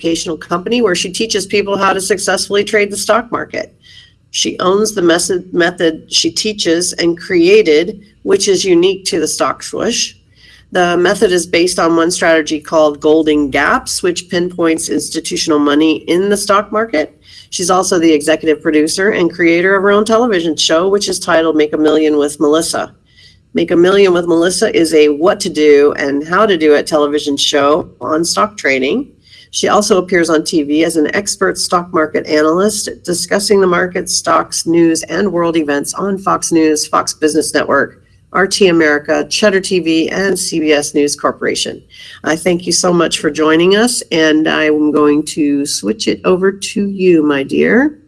educational company where she teaches people how to successfully trade the stock market. She owns the method, method she teaches and created, which is unique to the stock swoosh. The method is based on one strategy called Golden Gaps, which pinpoints institutional money in the stock market. She's also the executive producer and creator of her own television show, which is titled Make a Million with Melissa. Make a Million with Melissa is a what to do and how to do it television show on stock trading. She also appears on TV as an expert stock market analyst, discussing the market, stocks, news, and world events on Fox News, Fox Business Network, RT America, Cheddar TV, and CBS News Corporation. I thank you so much for joining us, and I'm going to switch it over to you, my dear.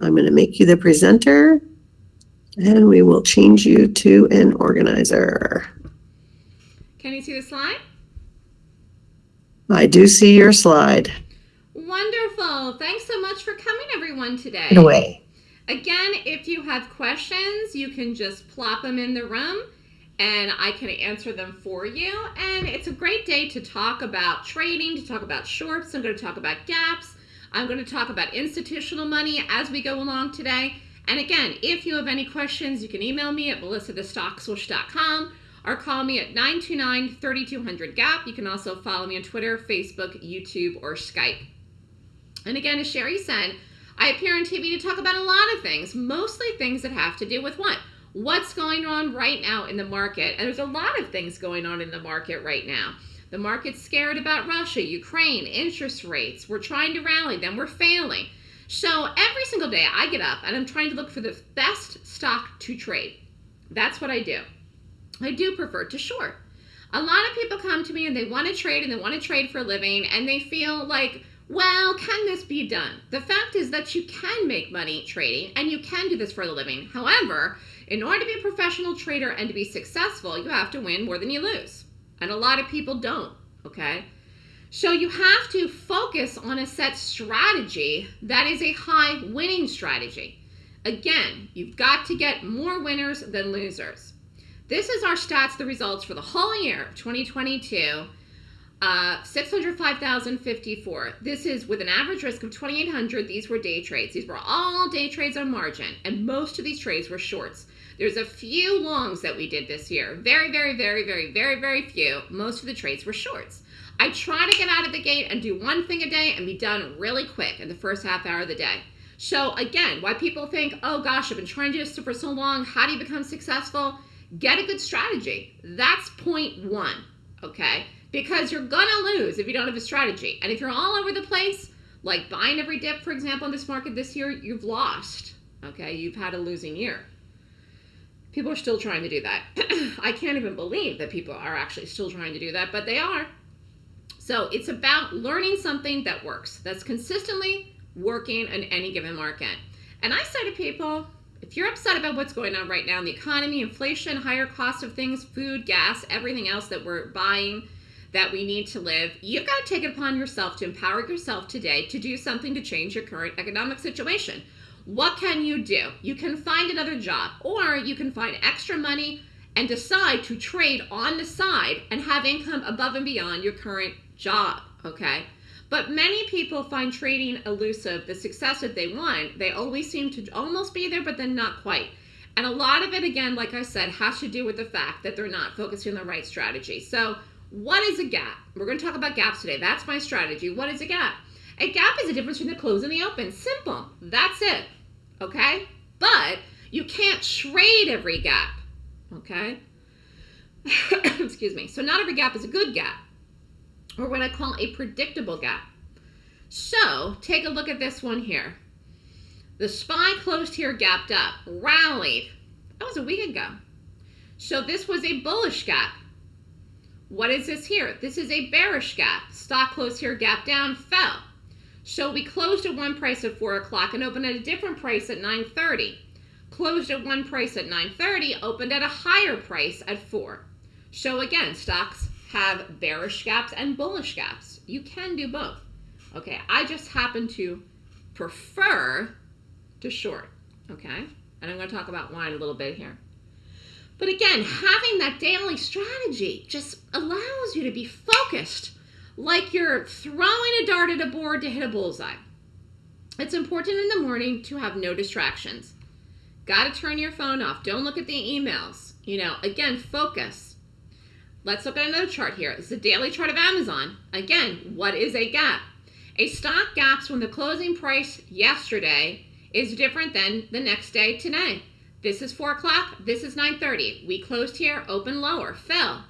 I'm going to make you the presenter, and we will change you to an organizer. Can you see the slide? I do see your slide. Wonderful. Thanks so much for coming, everyone, today. Get away. Again, if you have questions, you can just plop them in the room and I can answer them for you. And it's a great day to talk about trading, to talk about shorts. I'm going to talk about gaps. I'm going to talk about institutional money as we go along today. And again, if you have any questions, you can email me at melissathestockswoosh.com or call me at 929-3200-GAP. You can also follow me on Twitter, Facebook, YouTube, or Skype. And again, as Sherry said, I appear on TV to talk about a lot of things, mostly things that have to do with what? What's going on right now in the market? And there's a lot of things going on in the market right now. The market's scared about Russia, Ukraine, interest rates. We're trying to rally them, we're failing. So every single day I get up and I'm trying to look for the best stock to trade. That's what I do. I do prefer to short. A lot of people come to me and they want to trade and they want to trade for a living and they feel like, well, can this be done? The fact is that you can make money trading and you can do this for a living. However, in order to be a professional trader and to be successful, you have to win more than you lose. And a lot of people don't, okay? So you have to focus on a set strategy that is a high winning strategy. Again, you've got to get more winners than losers. This is our stats, the results for the whole year of 2022. Uh, 605,054. This is with an average risk of 2,800. These were day trades. These were all day trades on margin, and most of these trades were shorts. There's a few longs that we did this year. Very, very, very, very, very, very few. Most of the trades were shorts. I try to get out of the gate and do one thing a day and be done really quick in the first half hour of the day. So again, why people think, oh gosh, I've been trying to do this for so long. How do you become successful? Get a good strategy. That's point one, okay? Because you're gonna lose if you don't have a strategy. And if you're all over the place, like buying every dip, for example, in this market this year, you've lost, okay? You've had a losing year. People are still trying to do that. I can't even believe that people are actually still trying to do that, but they are. So it's about learning something that works, that's consistently working in any given market. And I say to people, if you're upset about what's going on right now in the economy, inflation, higher cost of things, food, gas, everything else that we're buying that we need to live, you've got to take it upon yourself to empower yourself today to do something to change your current economic situation. What can you do? You can find another job or you can find extra money and decide to trade on the side and have income above and beyond your current job, okay? But many people find trading elusive. The success that they want, they always seem to almost be there, but then not quite. And a lot of it, again, like I said, has to do with the fact that they're not focusing on the right strategy. So what is a gap? We're going to talk about gaps today. That's my strategy. What is a gap? A gap is the difference between the close and the open. Simple. That's it. Okay? But you can't trade every gap. Okay? Excuse me. So not every gap is a good gap or what I call a predictable gap. So take a look at this one here. The SPY closed here, gapped up, rallied. That was a week ago. So this was a bullish gap. What is this here? This is a bearish gap. Stock closed here, gap down, fell. So we closed at one price at 4 o'clock and opened at a different price at 9.30. Closed at one price at 9.30, opened at a higher price at 4. So again, stocks have bearish gaps and bullish gaps. You can do both. Okay, I just happen to prefer to short. Okay, and I'm going to talk about in a little bit here. But again, having that daily strategy just allows you to be focused like you're throwing a dart at a board to hit a bullseye. It's important in the morning to have no distractions. Got to turn your phone off. Don't look at the emails. You know, again, focus. Let's look at another chart here. This is a daily chart of Amazon. Again, what is a gap? A stock gaps when the closing price yesterday is different than the next day today. This is 4 o'clock. This is 9.30. We closed here, open lower, fell.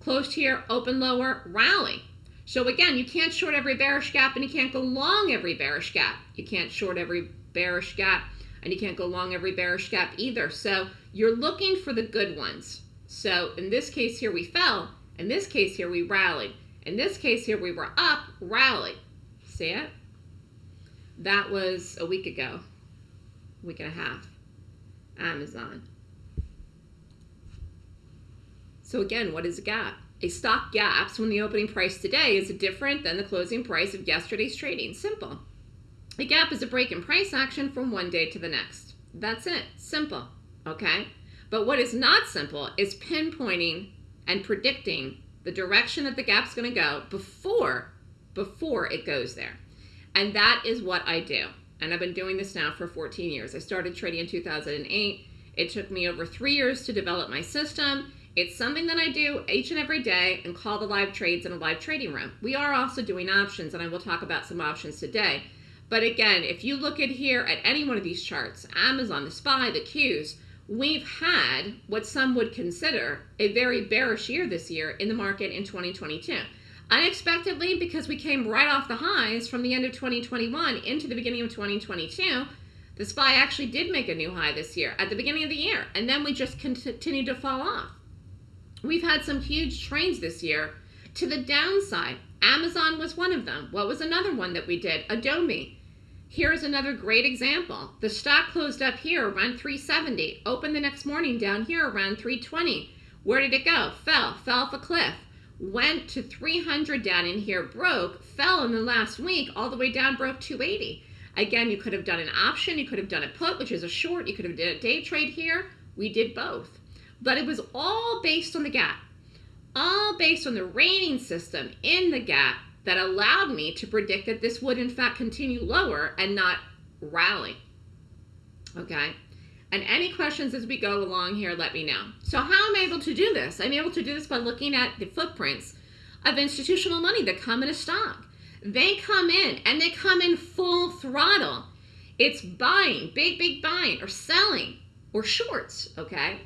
Closed here, open lower, rally. So again, you can't short every bearish gap and you can't go long every bearish gap. You can't short every bearish gap and you can't go long every bearish gap either. So you're looking for the good ones. So in this case here, we fell. In this case here, we rallied. In this case here, we were up, rally. See it? That was a week ago, week and a half. Amazon. So again, what is a gap? A stock gaps when the opening price today is different than the closing price of yesterday's trading. Simple. A gap is a break in price action from one day to the next. That's it. Simple. Okay? But what is not simple is pinpointing and predicting the direction that the gap's going to go before before it goes there. And that is what I do and I've been doing this now for 14 years. I started trading in 2008. It took me over three years to develop my system. It's something that I do each and every day and call the live trades in a live trading room. We are also doing options, and I will talk about some options today. But again, if you look at here at any one of these charts, Amazon, the SPY, the Qs, we've had what some would consider a very bearish year this year in the market in 2022 unexpectedly because we came right off the highs from the end of 2021 into the beginning of 2022 the SPY actually did make a new high this year at the beginning of the year and then we just continued to fall off. We've had some huge trades this year. To the downside amazon was one of them. What was another one that we did? Adobe here's another great example the stock closed up here around 370 opened the next morning down here around 320 where did it go fell fell off a cliff went to 300 down in here, broke, fell in the last week, all the way down, broke 280. Again, you could have done an option, you could have done a put, which is a short, you could have did a day trade here. We did both. But it was all based on the gap, all based on the rating system in the gap that allowed me to predict that this would in fact continue lower and not rally. Okay. And any questions as we go along here, let me know. So how am I able to do this? I'm able to do this by looking at the footprints of institutional money that come in a stock. They come in and they come in full throttle. It's buying, big, big buying, or selling, or shorts, okay?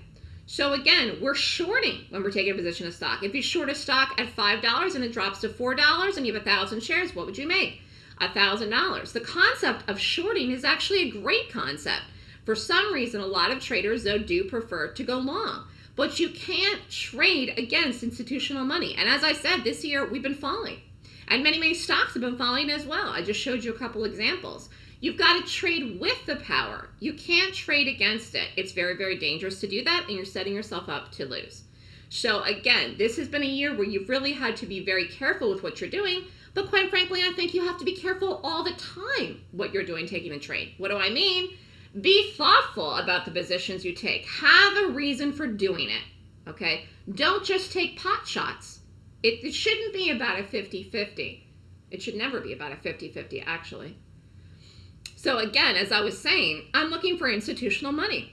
So again, we're shorting when we're taking a position of stock. If you short a stock at $5 and it drops to $4 and you have a 1,000 shares, what would you make? $1,000. The concept of shorting is actually a great concept for some reason, a lot of traders, though, do prefer to go long. But you can't trade against institutional money. And as I said, this year we've been falling. And many, many stocks have been falling as well. I just showed you a couple examples. You've got to trade with the power. You can't trade against it. It's very, very dangerous to do that, and you're setting yourself up to lose. So, again, this has been a year where you've really had to be very careful with what you're doing. But quite frankly, I think you have to be careful all the time what you're doing taking a trade. What do I mean? Be thoughtful about the positions you take. Have a reason for doing it. Okay? Don't just take pot shots. It, it shouldn't be about a 50 50. It should never be about a 50 50, actually. So, again, as I was saying, I'm looking for institutional money.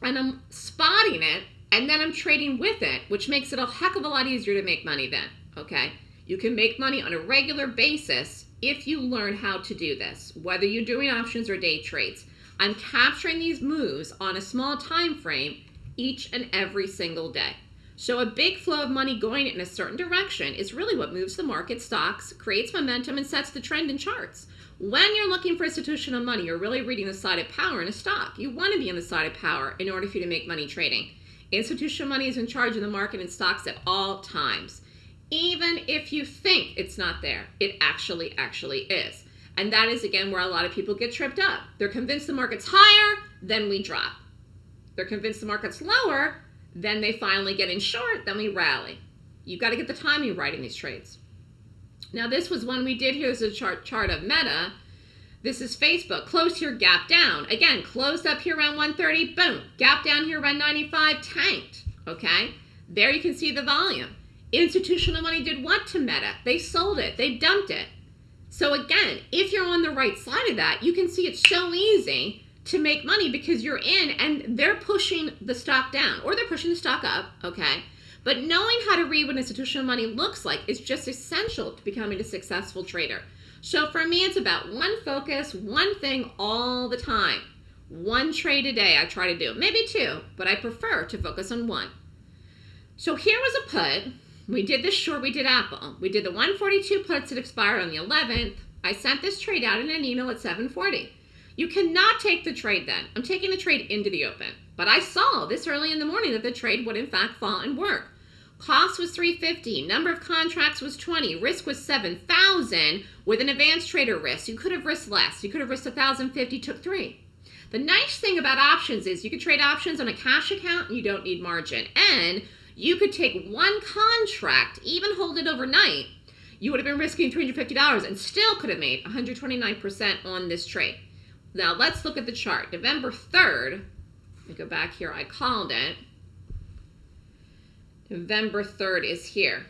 And I'm spotting it, and then I'm trading with it, which makes it a heck of a lot easier to make money then. Okay? You can make money on a regular basis if you learn how to do this, whether you're doing options or day trades. I'm capturing these moves on a small time frame each and every single day. So a big flow of money going in a certain direction is really what moves the market stocks, creates momentum, and sets the trend in charts. When you're looking for institutional money, you're really reading the side of power in a stock. You want to be on the side of power in order for you to make money trading. Institutional money is in charge of the market and stocks at all times. Even if you think it's not there, it actually, actually is. And that is, again, where a lot of people get tripped up. They're convinced the market's higher, then we drop. They're convinced the market's lower, then they finally get in short, then we rally. You've got to get the timing right in these trades. Now, this was one we did. Here's a chart, chart of Meta. This is Facebook. close here, gap down. Again, closed up here around 130, boom. Gap down here around 95, tanked. Okay? There you can see the volume. Institutional money did what to Meta? They sold it, they dumped it. So again, if you're on the right side of that, you can see it's so easy to make money because you're in and they're pushing the stock down or they're pushing the stock up, okay? But knowing how to read what institutional money looks like is just essential to becoming a successful trader. So for me, it's about one focus, one thing all the time. One trade a day I try to do, maybe two, but I prefer to focus on one. So here was a put. We did this short, we did Apple. We did the 142 puts that expired on the 11th. I sent this trade out in an email at 740. You cannot take the trade then. I'm taking the trade into the open. But I saw this early in the morning that the trade would in fact fall and work. Cost was 350. Number of contracts was 20. Risk was 7,000 with an advanced trader risk. You could have risked less. You could have risked 1,050, took three. The nice thing about options is you could trade options on a cash account and you don't need margin. And you could take one contract, even hold it overnight. You would have been risking $350 and still could have made 129% on this trade. Now let's look at the chart. November 3rd, let me go back here, I called it. November 3rd is here.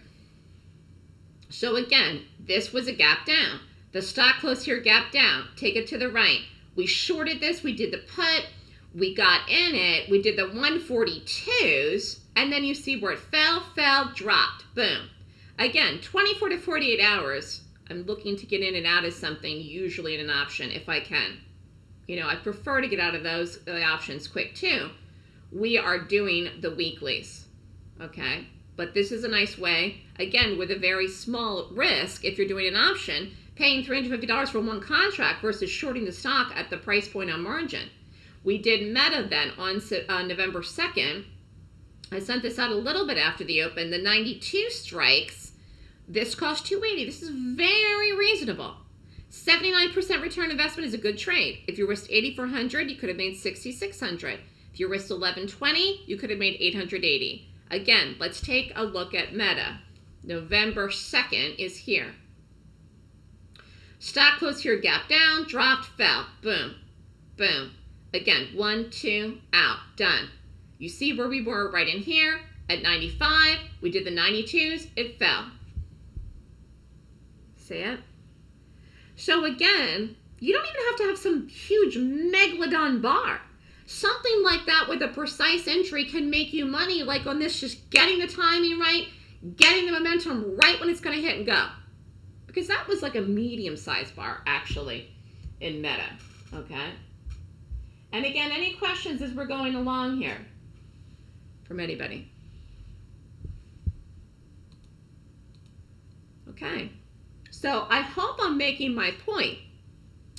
So again, this was a gap down. The stock closed here, gap down. Take it to the right. We shorted this. We did the put. We got in it. We did the 142s. And then you see where it fell, fell, dropped. Boom. Again, 24 to 48 hours. I'm looking to get in and out of something, usually in an option, if I can. You know, I prefer to get out of those the options quick too. We are doing the weeklies okay? But this is a nice way, again, with a very small risk, if you're doing an option, paying $350 for one contract versus shorting the stock at the price point on margin. We did Meta then on uh, November 2nd. I sent this out a little bit after the open. The 92 strikes. This cost 280. This is very reasonable. 79% return investment is a good trade. If you risked 8400, you could have made 6600. If you risked 1120, you could have made 880. Again, let's take a look at Meta. November 2nd is here. Stock closed here, gap down, dropped, fell. Boom, boom. Again, one, two, out, done. You see where we were right in here at 95. We did the 92s, it fell. See it? So again, you don't even have to have some huge megalodon bar something like that with a precise entry can make you money like on this just getting the timing right getting the momentum right when it's going to hit and go. Because that was like a medium sized bar actually in meta okay? And again any questions as we're going along here from anybody? Okay so i hope i'm making my point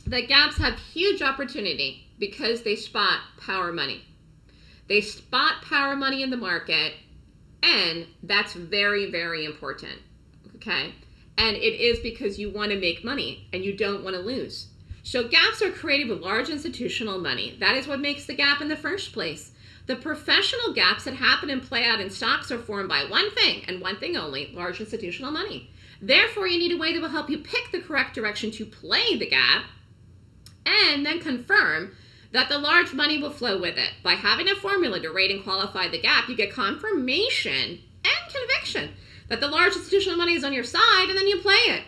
that gaps have huge opportunity because they spot power money. They spot power money in the market, and that's very, very important. Okay? And it is because you want to make money and you don't want to lose. So gaps are created with large institutional money. That is what makes the gap in the first place. The professional gaps that happen and play out in stocks are formed by one thing and one thing only, large institutional money. Therefore, you need a way that will help you pick the correct direction to play the gap and then confirm that the large money will flow with it. By having a formula to rate and qualify the gap, you get confirmation and conviction that the large institutional money is on your side, and then you play it.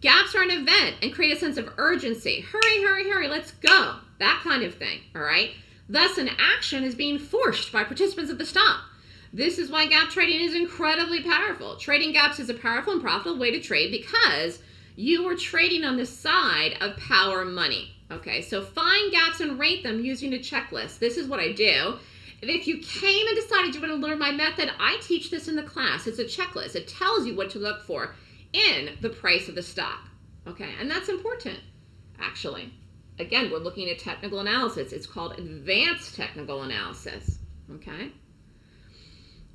Gaps are an event and create a sense of urgency. Hurry, hurry, hurry, let's go. That kind of thing, all right? Thus, an action is being forced by participants of the stop. This is why gap trading is incredibly powerful. Trading gaps is a powerful and profitable way to trade because you are trading on the side of power money. Okay, so find gaps and rate them using a checklist. This is what I do. If you came and decided you want to learn my method, I teach this in the class. It's a checklist. It tells you what to look for in the price of the stock. Okay, and that's important, actually. Again, we're looking at technical analysis. It's called advanced technical analysis. Okay?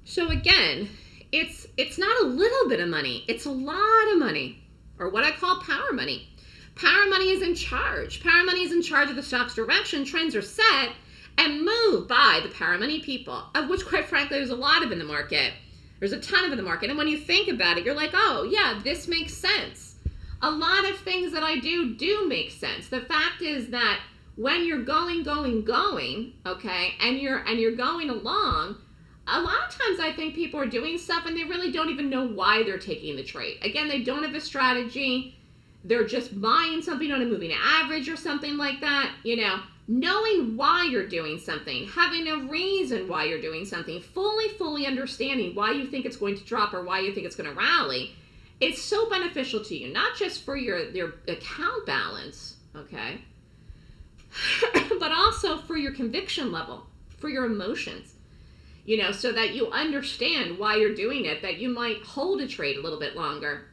So again, it's it's not a little bit of money. It's a lot of money, or what I call power money. Power money is in charge. Power money is in charge of the stock's direction. Trends are set and moved by the power money people, of which, quite frankly, there's a lot of in the market. There's a ton of in the market. And when you think about it, you're like, oh, yeah, this makes sense. A lot of things that I do do make sense. The fact is that when you're going, going, going, okay, and you're and you're going along, a lot of times I think people are doing stuff and they really don't even know why they're taking the trade. Again, they don't have a strategy. They're just buying something on a moving average or something like that. You know, knowing why you're doing something, having a reason why you're doing something, fully, fully understanding why you think it's going to drop or why you think it's going to rally, it's so beneficial to you, not just for your, your account balance, okay, but also for your conviction level, for your emotions you know, so that you understand why you're doing it, that you might hold a trade a little bit longer,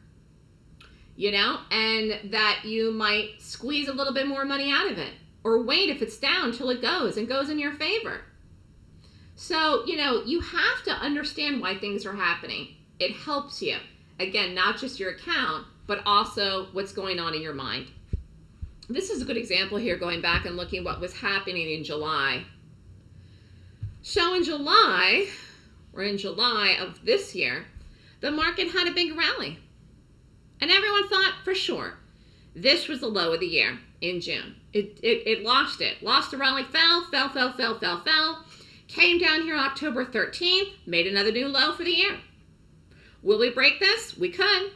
you know, and that you might squeeze a little bit more money out of it or wait if it's down till it goes and goes in your favor. So, you know, you have to understand why things are happening. It helps you. Again, not just your account, but also what's going on in your mind. This is a good example here, going back and looking what was happening in July so in July, or in July of this year, the market had a big rally. And everyone thought for sure this was the low of the year in June. It, it, it lost it. Lost the rally, fell, fell, fell, fell, fell, fell. Came down here October 13th, made another new low for the year. Will we break this? We could.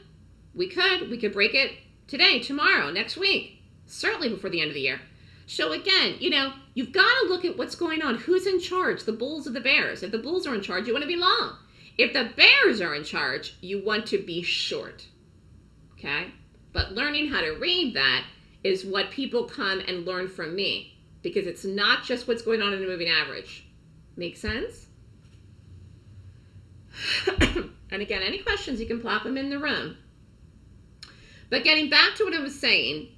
We could. We could break it today, tomorrow, next week. Certainly before the end of the year. So again, you know, you've got to look at what's going on. Who's in charge? The bulls or the bears? If the bulls are in charge, you want to be long. If the bears are in charge, you want to be short. Okay? But learning how to read that is what people come and learn from me because it's not just what's going on in the moving average. Make sense? and again, any questions, you can plop them in the room. But getting back to what I was saying,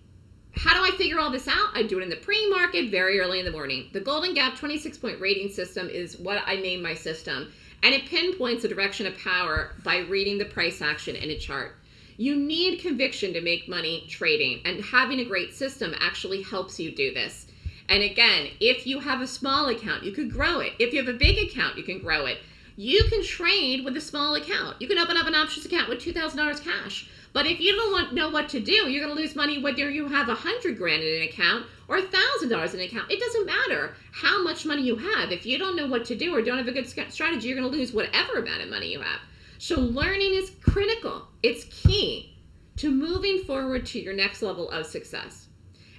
how do I figure all this out? I do it in the pre-market very early in the morning. The Golden Gap 26 point rating system is what I name my system. And it pinpoints the direction of power by reading the price action in a chart. You need conviction to make money trading and having a great system actually helps you do this. And again, if you have a small account, you could grow it. If you have a big account, you can grow it. You can trade with a small account. You can open up an options account with $2,000 cash. But if you don't want, know what to do, you're going to lose money whether you have a hundred grand in an account or a thousand dollars in an account. It doesn't matter how much money you have. If you don't know what to do or don't have a good strategy, you're going to lose whatever amount of money you have. So learning is critical. It's key to moving forward to your next level of success.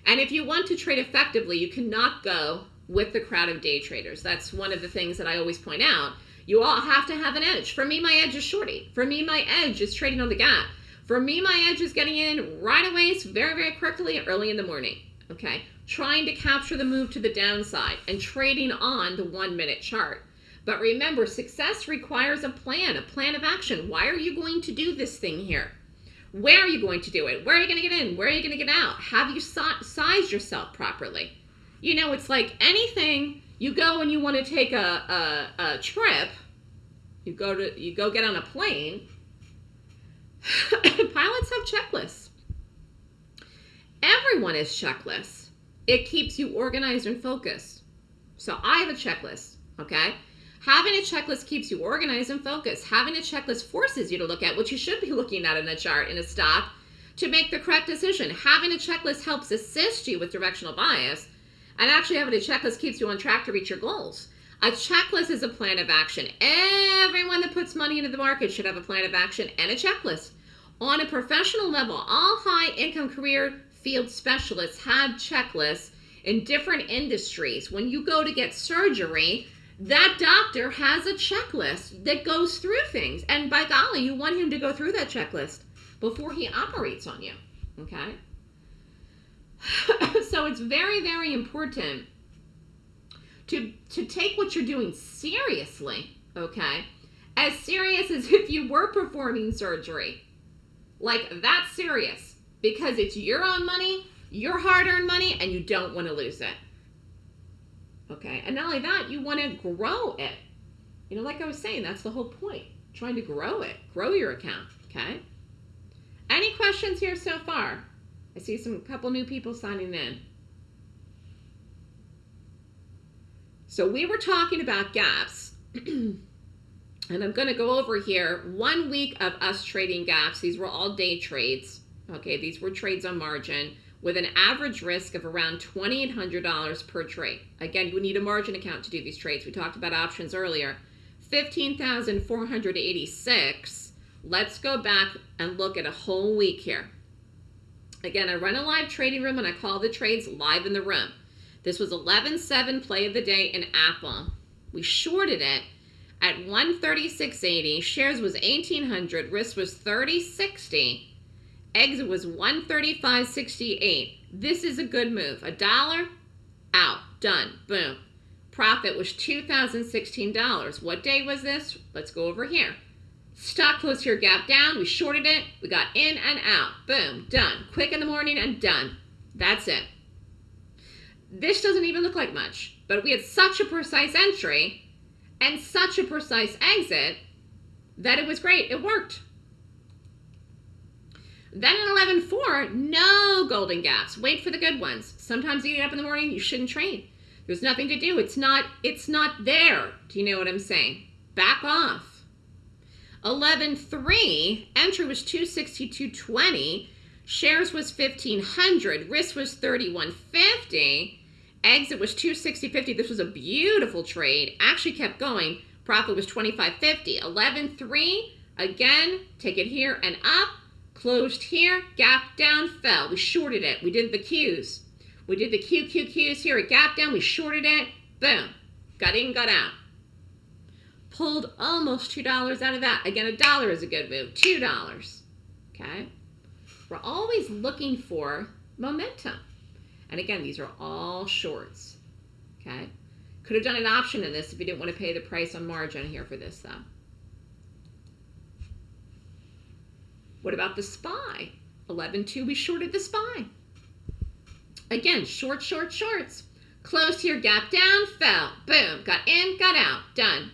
And if you want to trade effectively, you cannot go with the crowd of day traders. That's one of the things that I always point out. You all have to have an edge. For me, my edge is shorty. For me, my edge is trading on the gap. For me, my edge is getting in right away, it's very, very quickly, early in the morning. Okay, trying to capture the move to the downside and trading on the one minute chart. But remember, success requires a plan, a plan of action. Why are you going to do this thing here? Where are you going to do it? Where are you going to get in? Where are you going to get out? Have you sized yourself properly? You know, it's like anything you go and you want to take a, a, a trip, you go to you go get on a plane, Pilots have checklists. Everyone has checklists. It keeps you organized and focused. So I have a checklist, okay? Having a checklist keeps you organized and focused. Having a checklist forces you to look at what you should be looking at in a chart in a stock to make the correct decision. Having a checklist helps assist you with directional bias, and actually having a checklist keeps you on track to reach your goals. A checklist is a plan of action. Everyone that puts money into the market should have a plan of action and a checklist. On a professional level, all high income career field specialists have checklists in different industries. When you go to get surgery, that doctor has a checklist that goes through things. And by golly, you want him to go through that checklist before he operates on you. Okay? so it's very, very important to to take what you're doing seriously, okay? As serious as if you were performing surgery. Like that's serious because it's your own money, your hard-earned money and you don't want to lose it. Okay? And not only that, you want to grow it. You know, like I was saying, that's the whole point. Trying to grow it. Grow your account, okay? Any questions here so far? I see some couple new people signing in. So we were talking about gaps. and I'm going to go over here one week of us trading gaps. These were all day trades. Okay, these were trades on margin with an average risk of around $2,800 per trade. Again, you need a margin account to do these trades. We talked about options earlier. 15,486. Let's go back and look at a whole week here. Again, I run a live trading room and I call the trades live in the room. This was 11.7 play of the day in Apple. We shorted it at 136.80. Shares was 1800. Risk was 30.60. Exit was 135.68. This is a good move. A dollar, out, done, boom. Profit was $2,016. What day was this? Let's go over here. Stock closed here, gap down. We shorted it. We got in and out. Boom, done. Quick in the morning and done. That's it. This doesn't even look like much, but we had such a precise entry and such a precise exit that it was great. It worked. Then in 11.4, no golden gaps. Wait for the good ones. Sometimes you get up in the morning, you shouldn't train. There's nothing to do. It's not, it's not there. Do you know what I'm saying? Back off. 11.3, entry was 262.20, shares was 1500, risk was 3150, exit was 260.50. This was a beautiful trade. Actually kept going. Profit was 25.50. 11.3, again, take it here and up, closed here, gap down, fell. We shorted it. We did the Qs. We did the QQQs here, a gap down, we shorted it, boom, got in, got out pulled almost $2 out of that. Again, a dollar is a good move. $2. Okay? We're always looking for momentum. And again, these are all shorts. Okay? Could have done an option in this if you didn't want to pay the price on margin here for this, though. What about the SPY? 11.2, we shorted the SPY. Again, short, short, shorts. Close here, gap down, fell. Boom. Got in, got out. Done.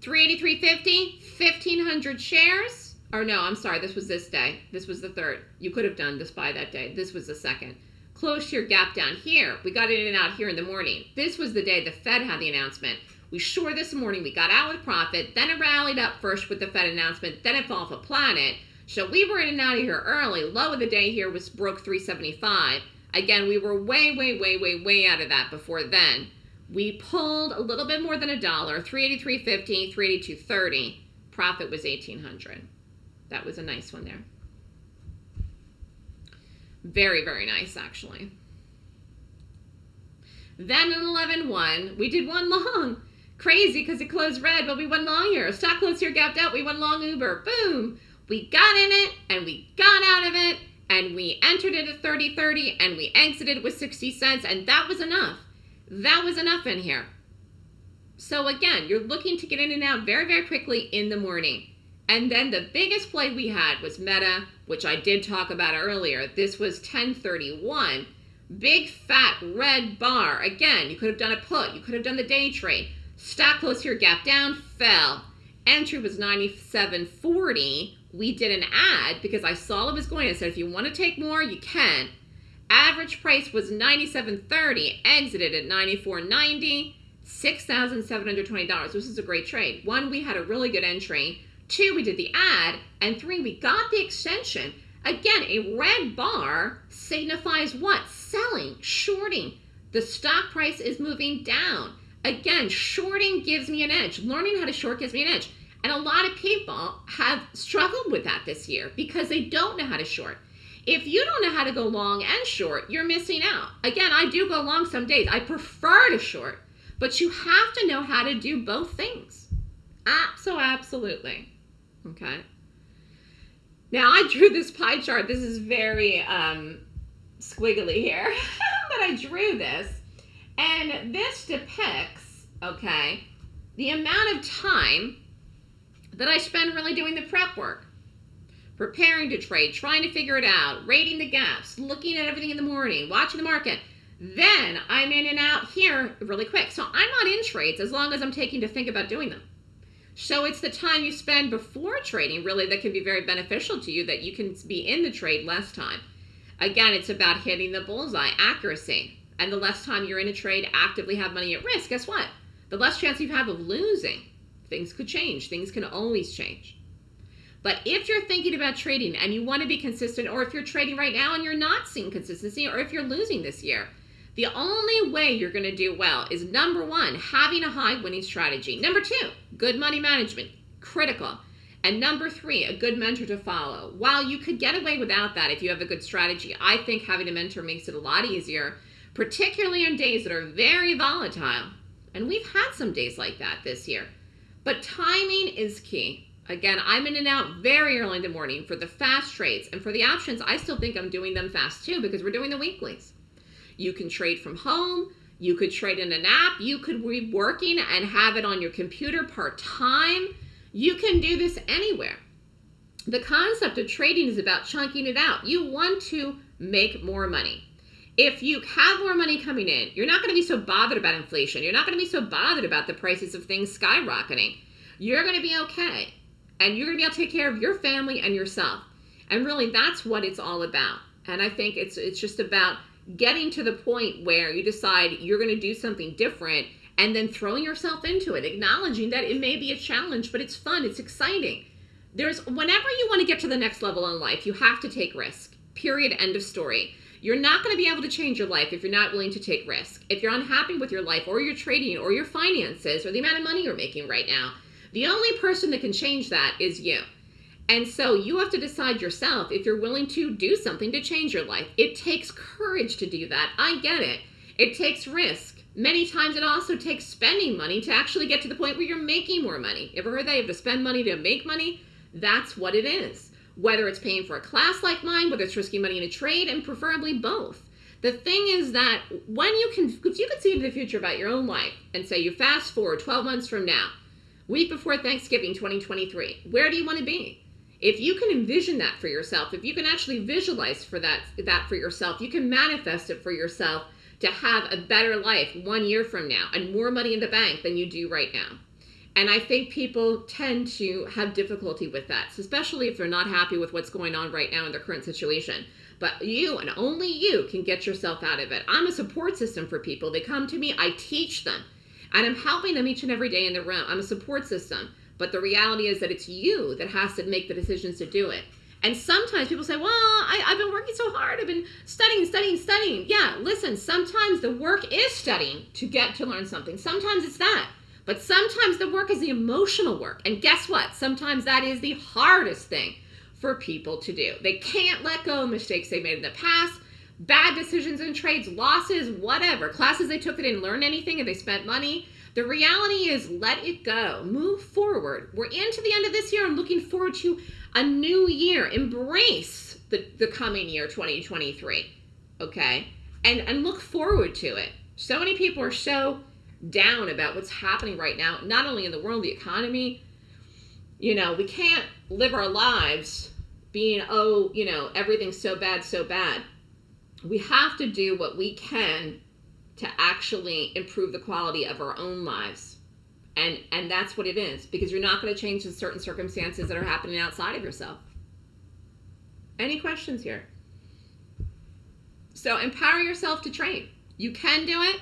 383.50, 1,500 shares. Or no, I'm sorry, this was this day. This was the third. You could have done the SPY that day. This was the second. Close your gap down here. We got in and out here in the morning. This was the day the Fed had the announcement. We short this morning. We got out with profit. Then it rallied up first with the Fed announcement. Then it fell off a planet. So we were in and out of here early. Low of the day here was broke 375. Again, we were way, way, way, way, way out of that before then. We pulled a little bit more than a dollar, 383.50, 382.30. Profit was 1800. That was a nice one there. Very, very nice, actually. Then in 11.1, we did one long. Crazy because it closed red, but we went long here. Stock closed here, gapped out. We went long Uber. Boom. We got in it and we got out of it and we entered it at 30.30 and we exited with 60 cents and that was enough. That was enough in here. So again, you're looking to get in and out very, very quickly in the morning. And then the biggest play we had was Meta, which I did talk about earlier. This was 1031. Big fat red bar. Again, you could have done a put. You could have done the day trade. Stock close here, gap down, fell. Entry was 97.40. We did an ad because I saw it was going. I said, if you want to take more, you can. Average price was $97.30, exited at $94.90, $6,720. This is a great trade. One, we had a really good entry. Two, we did the ad. And three, we got the extension. Again, a red bar signifies what? Selling, shorting. The stock price is moving down. Again, shorting gives me an edge. Learning how to short gives me an edge. And a lot of people have struggled with that this year because they don't know how to short. If you don't know how to go long and short, you're missing out. Again, I do go long some days. I prefer to short, but you have to know how to do both things. So absolutely. Okay. Now I drew this pie chart. This is very um, squiggly here, but I drew this. And this depicts, okay, the amount of time that I spend really doing the prep work preparing to trade, trying to figure it out, rating the gaps, looking at everything in the morning, watching the market. Then I'm in and out here really quick. So I'm not in trades as long as I'm taking to think about doing them. So it's the time you spend before trading really that can be very beneficial to you that you can be in the trade less time. Again, it's about hitting the bullseye, accuracy. And the less time you're in a trade, actively have money at risk, guess what? The less chance you have of losing. Things could change. Things can always change. But if you're thinking about trading and you want to be consistent, or if you're trading right now and you're not seeing consistency, or if you're losing this year, the only way you're going to do well is number one, having a high winning strategy. Number two, good money management, critical. And number three, a good mentor to follow. While you could get away without that if you have a good strategy, I think having a mentor makes it a lot easier, particularly on days that are very volatile. And we've had some days like that this year. But timing is key. Again, I'm in and out very early in the morning for the fast trades. And for the options, I still think I'm doing them fast too because we're doing the weeklies. You can trade from home. You could trade in an app. You could be working and have it on your computer part time. You can do this anywhere. The concept of trading is about chunking it out. You want to make more money. If you have more money coming in, you're not going to be so bothered about inflation. You're not going to be so bothered about the prices of things skyrocketing. You're going to be okay. And you're going to be able to take care of your family and yourself. And really, that's what it's all about. And I think it's it's just about getting to the point where you decide you're going to do something different and then throwing yourself into it, acknowledging that it may be a challenge, but it's fun, it's exciting. There's whenever you want to get to the next level in life, you have to take risk. Period. End of story. You're not going to be able to change your life if you're not willing to take risk. If you're unhappy with your life or your trading or your finances or the amount of money you're making right now, the only person that can change that is you. And so you have to decide yourself if you're willing to do something to change your life. It takes courage to do that. I get it. It takes risk. Many times it also takes spending money to actually get to the point where you're making more money. Ever heard that? You have to spend money to make money? That's what it is. Whether it's paying for a class like mine, whether it's risking money in a trade, and preferably both. The thing is that when you can, if you can see into the future about your own life and say you fast forward 12 months from now, week before Thanksgiving 2023, where do you want to be? if you can envision that for yourself if you can actually visualize for that that for yourself you can manifest it for yourself to have a better life one year from now and more money in the bank than you do right now and i think people tend to have difficulty with that so especially if they're not happy with what's going on right now in their current situation but you and only you can get yourself out of it i'm a support system for people they come to me i teach them and i'm helping them each and every day in the room i'm a support system but the reality is that it's you that has to make the decisions to do it. And sometimes people say, well, I, have been working so hard. I've been studying, studying, studying. Yeah, listen, sometimes the work is studying to get to learn something. Sometimes it's that. But sometimes the work is the emotional work. And guess what? Sometimes that is the hardest thing for people to do. They can't let go of mistakes they made in the past, bad decisions in trades, losses, whatever. Classes they took that didn't learn anything and they spent money. The reality is let it go. Move forward. We're into the end of this year. I'm looking forward to a new year. Embrace the, the coming year 2023. Okay? And and look forward to it. So many people are so down about what's happening right now, not only in the world, the economy. You know, we can't live our lives being, oh, you know, everything's so bad, so bad. We have to do what we can to actually improve the quality of our own lives. And and that's what it is because you're not going to change the certain circumstances that are happening outside of yourself. Any questions here? So empower yourself to train. You can do it.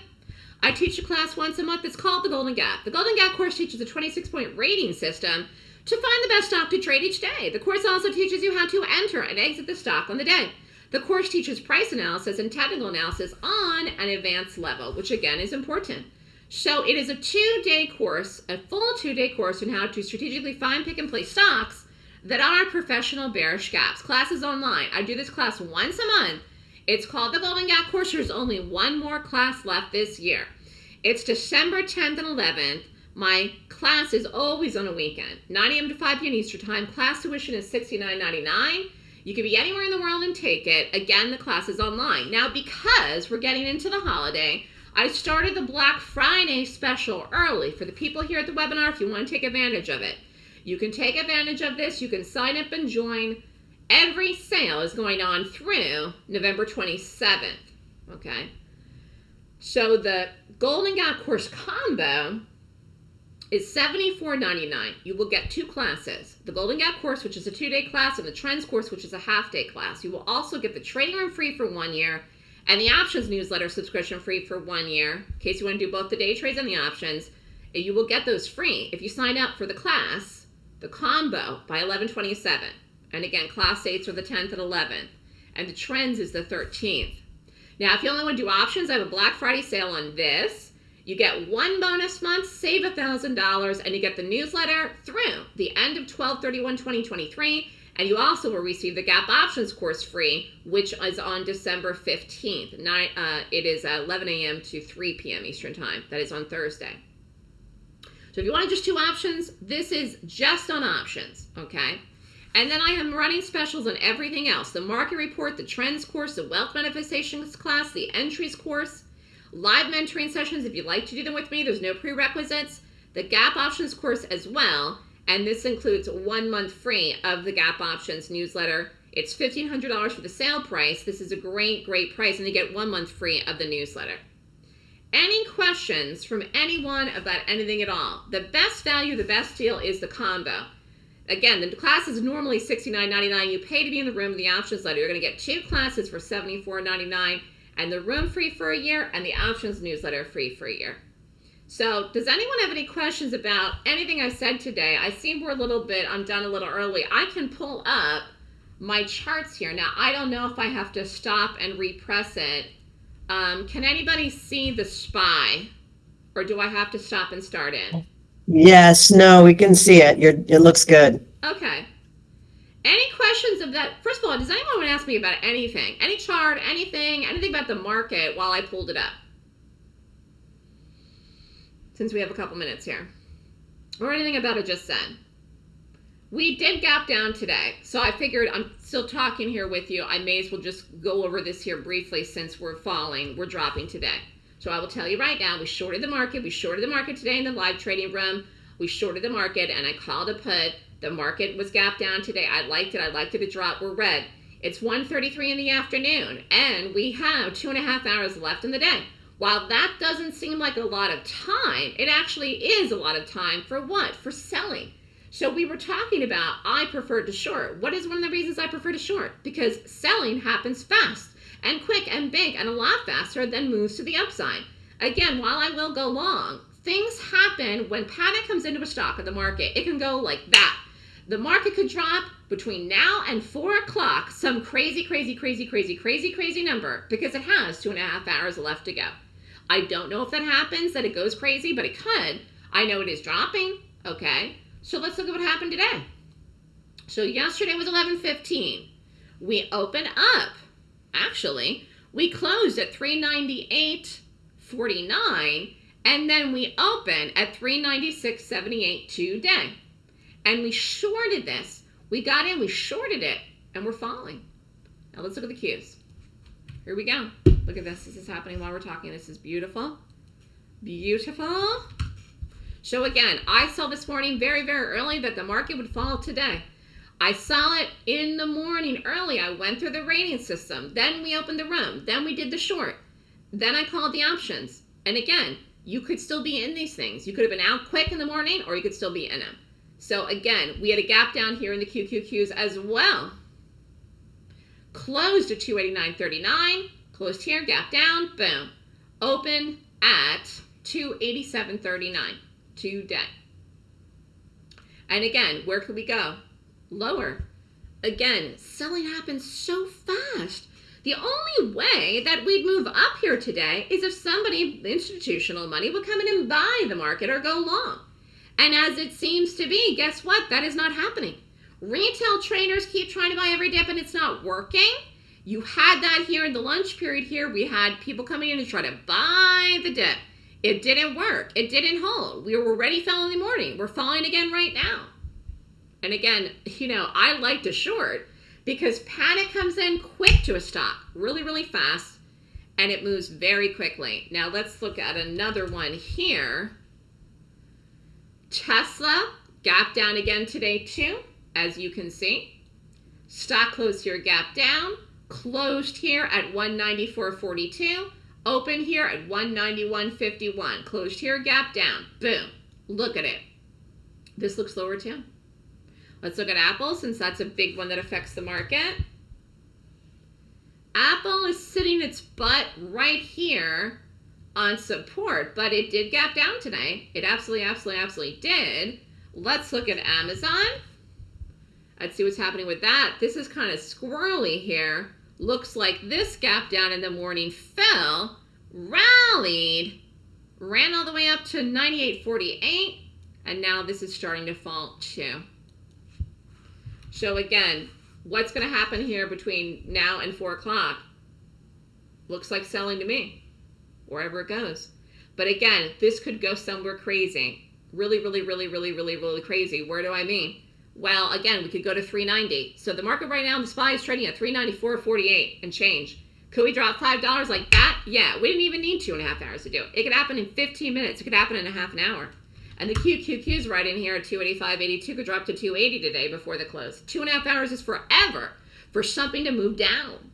I teach a class once a month. It's called the Golden Gap. The Golden Gap course teaches a 26 point rating system to find the best stock to trade each day. The course also teaches you how to enter and exit the stock on the day. The course teaches price analysis and technical analysis on an advanced level, which again is important. So it is a two-day course, a full two-day course on how to strategically find, pick, and place stocks that are professional bearish gaps. Classes online. I do this class once a month. It's called the Golden Gap course. There's only one more class left this year. It's December 10th and 11th. My class is always on a weekend, 9 a.m. to 5 p.m. Eastern Time. Class tuition is $69.99. You can be anywhere in the world and take it. Again, the class is online. Now, because we're getting into the holiday, I started the Black Friday special early for the people here at the webinar if you want to take advantage of it. You can take advantage of this. You can sign up and join. Every sale is going on through November 27th. Okay. So the Golden Gap course combo is $74.99. You will get two classes, the Golden Gap course, which is a two-day class, and the Trends course, which is a half-day class. You will also get the trading room free for one year and the options newsletter subscription free for one year, in case you want to do both the day trades and the options. You will get those free if you sign up for the class, the combo, by 1127. And again, class dates are the 10th and 11th. And the trends is the 13th. Now, if you only want to do options, I have a Black Friday sale on this You get one bonus month, save $1,000, and you get the newsletter through the end of 12 31 2023. And you also will receive the Gap Options course free, which is on December 15th. Nine, uh, it is 11 a.m. to 3 p.m. Eastern Time. That is on Thursday. So if you want just two options, this is just on options, okay? And then I am running specials on everything else the market report, the trends course, the wealth manifestations class, the entries course, live mentoring sessions if you'd like to do them with me. There's no prerequisites. The gap options course as well. And this includes one month free of the gap options newsletter. It's $1,500 for the sale price. This is a great, great price. And you get one month free of the newsletter. Any questions from anyone about anything at all? The best value, the best deal is the combo. Again, the class is normally $69.99. You pay to be in the room the options letter. You're going to get two classes for $74.99 and the room free for a year and the options newsletter free for a year. So does anyone have any questions about anything I said today? I seem we're a little bit, I'm done a little early. I can pull up my charts here. Now, I don't know if I have to stop and repress it. Um, can anybody see the SPY? Or do I have to stop and start it? Yes, no, we can see it. You're, it looks good. Okay. Any questions of that? First of all, does anyone want to ask me about anything? Any chart, anything, anything about the market while I pulled it up? Since we have a couple minutes here. Or anything about it just said. We did gap down today, so I figured I'm still talking here with you. I may as well just go over this here briefly since we're falling, we're dropping today. So I will tell you right now, we shorted the market. We shorted the market today in the live trading room. We shorted the market, and I called a put. The market was gap down today. I liked it. I liked it to drop. We're red. It's 1.33 in the afternoon, and we have two and a half hours left in the day. While that doesn't seem like a lot of time, it actually is a lot of time for what? For selling. So we were talking about I prefer to short. What is one of the reasons I prefer to short? Because selling happens fast and quick and big and a lot faster than moves to the upside. Again, while I will go long, things happen when panic comes into a stock in the market. It can go like that. The market could drop between now and four o'clock some crazy, crazy, crazy, crazy, crazy, crazy number because it has two and a half hours left to go. I don't know if that happens, that it goes crazy, but it could. I know it is dropping. Okay. So let's look at what happened today. So yesterday was 11:15. We open up. Actually, we closed at 398.49 and then we open at 396.78 today. And we shorted this. We got in, we shorted it, and we're falling. Now let's look at the Qs. Here we go. Look at this. This is happening while we're talking. This is beautiful. Beautiful. So again, I saw this morning very, very early that the market would fall today. I saw it in the morning early. I went through the rating system. Then we opened the room. Then we did the short. Then I called the options. And again, you could still be in these things. You could have been out quick in the morning or you could still be in them. So again, we had a gap down here in the QQQs as well. Closed at 289.39. Closed here, gap down, boom. Open at 287.39 today. And again, where could we go? Lower. Again, selling happens so fast. The only way that we'd move up here today is if somebody, institutional money, would come in and buy the market or go long. And as it seems to be, guess what? That is not happening. Retail traders keep trying to buy every dip and it's not working. You had that here in the lunch period here. We had people coming in to try to buy the dip. It didn't work. It didn't hold. We were already fell in the morning. We're falling again right now. And again, you know, I like to short because panic comes in quick to a stock, really, really fast, and it moves very quickly. Now let's look at another one here. Tesla gap down again today too, as you can see. Stock closed here, gap down, closed here at 194.42, open here at 191.51, closed here, gap down, boom. Look at it. This looks lower too. Let's look at Apple since that's a big one that affects the market. Apple is sitting its butt right here on support, but it did gap down today. It absolutely, absolutely, absolutely did. Let's look at Amazon. Let's see what's happening with that. This is kind of squirrely here. Looks like this gap down in the morning fell, rallied, ran all the way up to 98.48, and now this is starting to fall too. So again, what's going to happen here between now and 4 o'clock? Looks like selling to me, wherever it goes. But again, this could go somewhere crazy. Really, really, really, really, really, really crazy. Where do I mean? Well, again, we could go to 390. So the market right now, the SPY is trading at 394.48 and change. Could we drop $5 like that? Yeah, we didn't even need two and a half hours to do it. It could happen in 15 minutes. It could happen in a half an hour. And the QQQ is right in here at 285.82 could drop to 280 today before the close. Two and a half hours is forever for something to move down.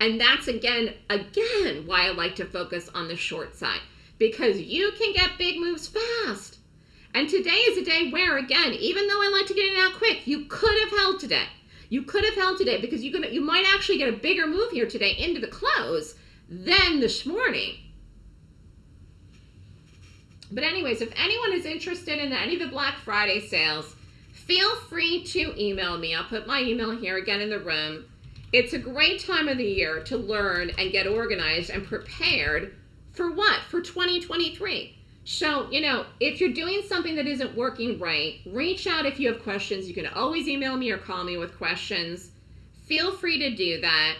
And that's again, again, why I like to focus on the short side because you can get big moves fast. And today is a day where, again, even though I like to get it out quick, you could have held today. You could have held today because you could you might actually get a bigger move here today into the close than this morning. But anyways, if anyone is interested in any of the Black Friday sales, feel free to email me. I'll put my email here again in the room. It's a great time of the year to learn and get organized and prepared for what? For 2023. So, you know, if you're doing something that isn't working right, reach out if you have questions. You can always email me or call me with questions. Feel free to do that.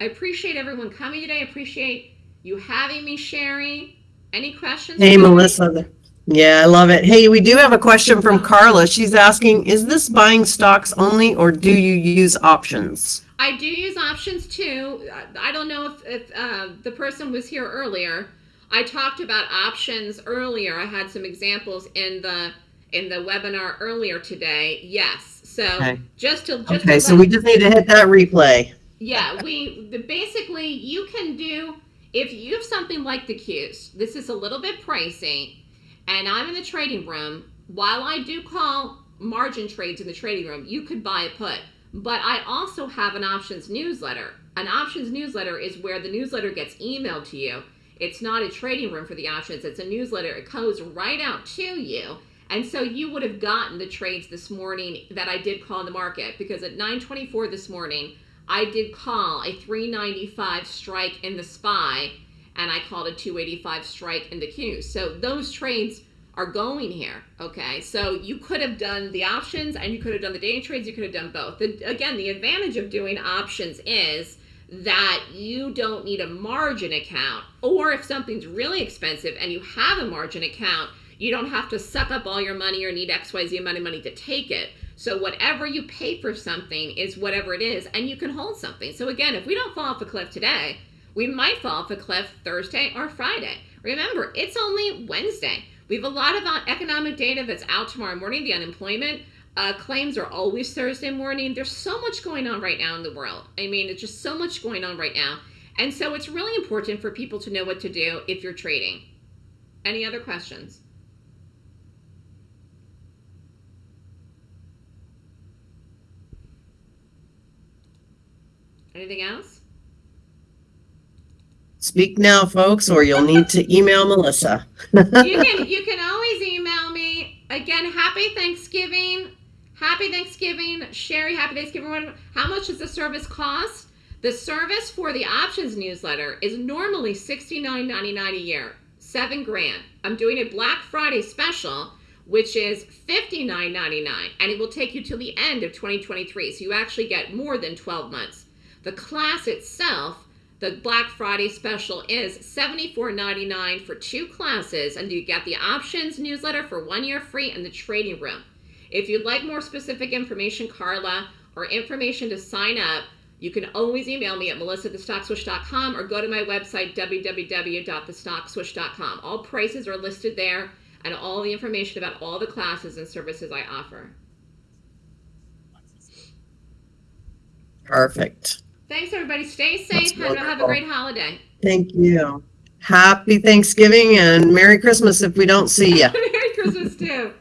I appreciate everyone coming today. I appreciate you having me, Sherry. Any questions? Hey, Melissa. Yeah, I love it. Hey, we do have a question from Carla. She's asking, is this buying stocks only or do you use options? I do use options too. I don't know if, if uh, the person was here earlier. I talked about options earlier. I had some examples in the in the webinar earlier today. Yes. So Okay. just to just Okay, to so we just need to hit that replay. yeah, we the, basically you can do if you have something like the Qs. This is a little bit pricey, and I'm in the trading room. While I do call margin trades in the trading room, you could buy a put. But I also have an options newsletter. An options newsletter is where the newsletter gets emailed to you. It's not a trading room for the options. It's a newsletter. It goes right out to you. And so you would have gotten the trades this morning that I did call in the market because at 9:24 this morning, I did call a 395 strike in the SPY and I called a 285 strike in the Q. So those trades are going here. Okay. So you could have done the options and you could have done the day trades. You could have done both. Again, the advantage of doing options is that you don't need a margin account. Or if something's really expensive and you have a margin account, you don't have to suck up all your money or need XYZ amount of money to take it. So whatever you pay for something is whatever it is, and you can hold something. So again, if we don't fall off a cliff today, we might fall off a cliff Thursday or Friday. Remember, it's only Wednesday. We have a lot of uh, economic data that's out tomorrow morning. The unemployment uh, claims are always Thursday morning. There's so much going on right now in the world. I mean, it's just so much going on right now. And so it's really important for people to know what to do if you're trading. Any other questions? Anything else? Speak now, folks, or you'll need to email Melissa. you can you can always email me. Again happy thanksgiving. Happy thanksgiving. Sherry happy thanksgiving. How much does the service cost? The service for the options newsletter is normally $69.99 a year seven grand. I'm doing a black friday special which is $59.99 and it will take you till the end of 2023 so you actually get more than 12 months the class itself the Black Friday special is $74.99 for two classes, and you get the options newsletter for one year free and the trading room. If you'd like more specific information, Carla, or information to sign up, you can always email me at melissa@thestockswoosh.com or go to my website www.thestockswoosh.com. All prices are listed there and all the information about all the classes and services I offer. Perfect. Thanks, everybody. Stay safe and uh, have a great holiday. Thank you. Happy Thanksgiving and Merry Christmas if we don't see you. Merry Christmas, too.